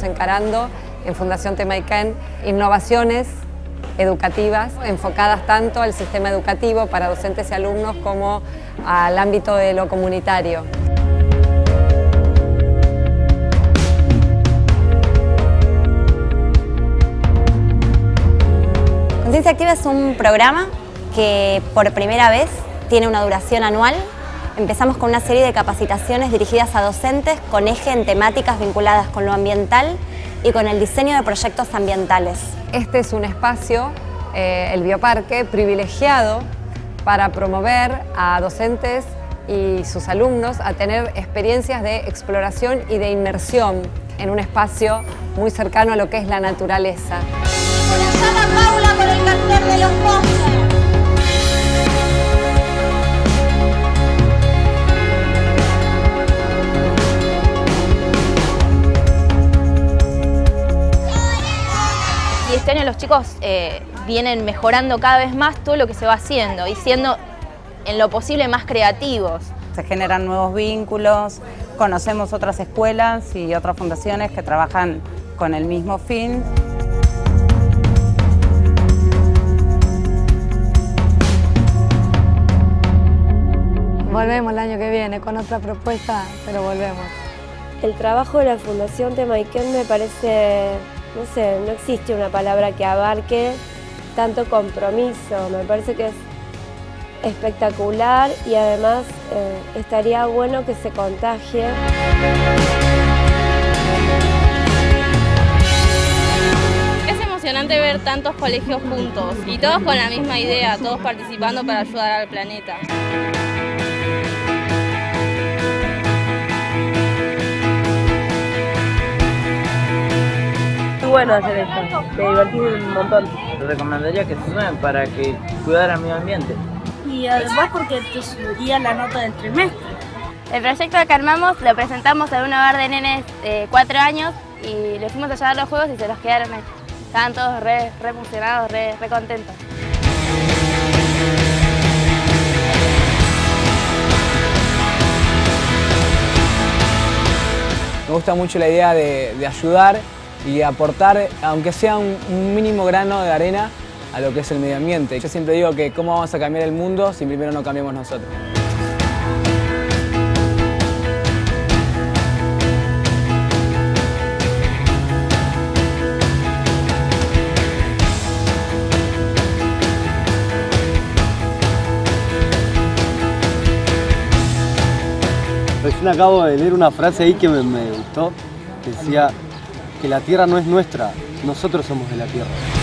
generando en Fundación Temaiken innovaciones educativas enfocadas tanto al sistema educativo para docentes y alumnos como al ámbito de lo comunitario. Conciencia Activa es un programa que por primera vez tiene una duración anual. Empezamos con una serie de capacitaciones dirigidas a docentes con eje en temáticas vinculadas con lo ambiental y con el diseño de proyectos ambientales. Este es un espacio, eh, el Bioparque, privilegiado para promover a docentes y sus alumnos a tener experiencias de exploración y de inmersión en un espacio muy cercano a lo que es la naturaleza. Los chicos eh, vienen mejorando cada vez más todo lo que se va haciendo y siendo en lo posible más creativos. Se generan nuevos vínculos, conocemos otras escuelas y otras fundaciones que trabajan con el mismo fin. Volvemos el año que viene con otra propuesta, pero volvemos. El trabajo de la Fundación Temaiken me parece, no sé, no existe una palabra que abarque tanto compromiso. Me parece que es espectacular y además eh, estaría bueno que se contagie. Es emocionante ver tantos colegios juntos y todos con la misma idea, todos participando para ayudar al planeta. Bueno hacer esto, me divertí un montón. Te recomendaría que se sumen para que cuidara el medio ambiente. Y además porque te subiría la nota del trimestre. El proyecto que armamos lo presentamos en un hogar de nenes de 4 años y le fuimos a llevar los juegos y se los quedaron ahí. Estaban todos re, re emocionados, re, re contentos. Me gusta mucho la idea de, de ayudar y aportar, aunque sea un, mínimo grano de arena, a lo que es el medio ambiente. Yo siempre digo que cómo vamos a cambiar el mundo si primero no cambiamos nosotros. Recién acabo de leer una frase ahí que me, me gustó, que decía que la tierra no es nuestra, nosotros somos de la tierra.